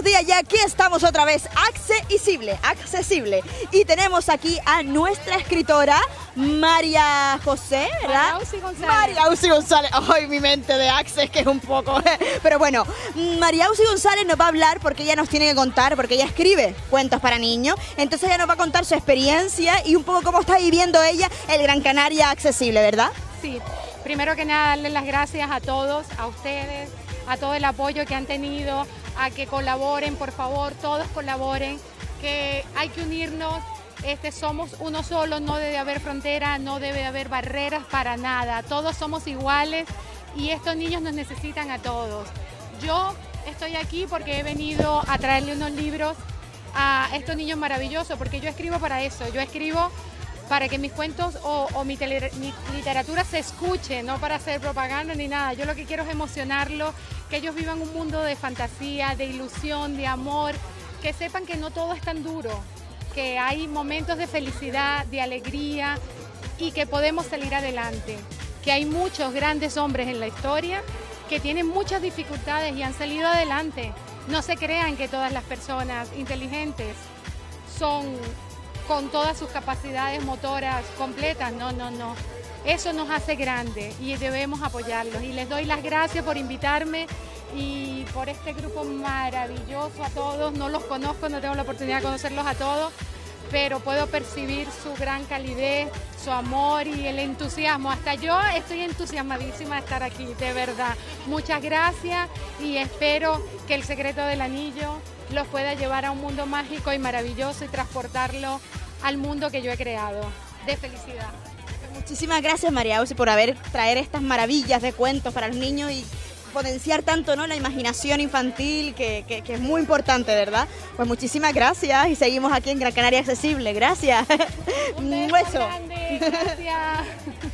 familia, y aquí estamos otra vez, accesible, accesible. Y tenemos aquí a nuestra escritora, María José, ¿verdad? María Uzi González. María Uzi González. Ay, mi mente de Access, que es un poco. Pero bueno, María Uzi González nos va a hablar porque ella nos tiene que contar, porque ella escribe cuentos para niños. Entonces ella nos va a contar su experiencia y un poco cómo está viviendo ella el Gran Canaria accesible, ¿verdad? Sí, primero que nada darles las gracias a todos, a ustedes, a todo el apoyo que han tenido, a que colaboren, por favor, todos colaboren, que hay que unirnos, este, somos uno solo, no debe haber frontera, no debe haber barreras para nada, todos somos iguales y estos niños nos necesitan a todos. Yo estoy aquí porque he venido a traerle unos libros a estos niños maravillosos, porque yo escribo para eso, yo escribo para que mis cuentos o, mi, literatura se escuche, no para hacer propaganda ni nada. Yo lo que quiero es emocionarlos, que ellos vivan un mundo de fantasía, de ilusión, de amor, que sepan que no todo es tan duro, que hay momentos de felicidad, de alegría y que podemos salir adelante, que hay muchos grandes hombres en la historia que tienen muchas dificultades y han salido adelante. No se crean que todas las personas inteligentes son con todas sus capacidades motoras completas. No, no, no. Eso nos hace grande y debemos apoyarlos. Y les doy las gracias por invitarme y por este grupo maravilloso a todos. No los conozco, no tengo la oportunidad de conocerlos a todos, pero puedo percibir su gran calidez, su amor y el entusiasmo. Hasta yo estoy entusiasmadísima de estar aquí, de verdad. Muchas gracias y espero que el secreto del anillo los pueda llevar a un mundo mágico y maravilloso y transportarlo al mundo que yo he creado. De felicidad. Muchísimas gracias María Uzi por haber traer estas maravillas de cuentos para los niños y potenciar tanto ¿no? la imaginación infantil que, que- que es muy importante, ¿verdad? Pues muchísimas gracias y seguimos aquí en Gran Canaria Accesible. Gracias. Un beso beso. grande, gracias.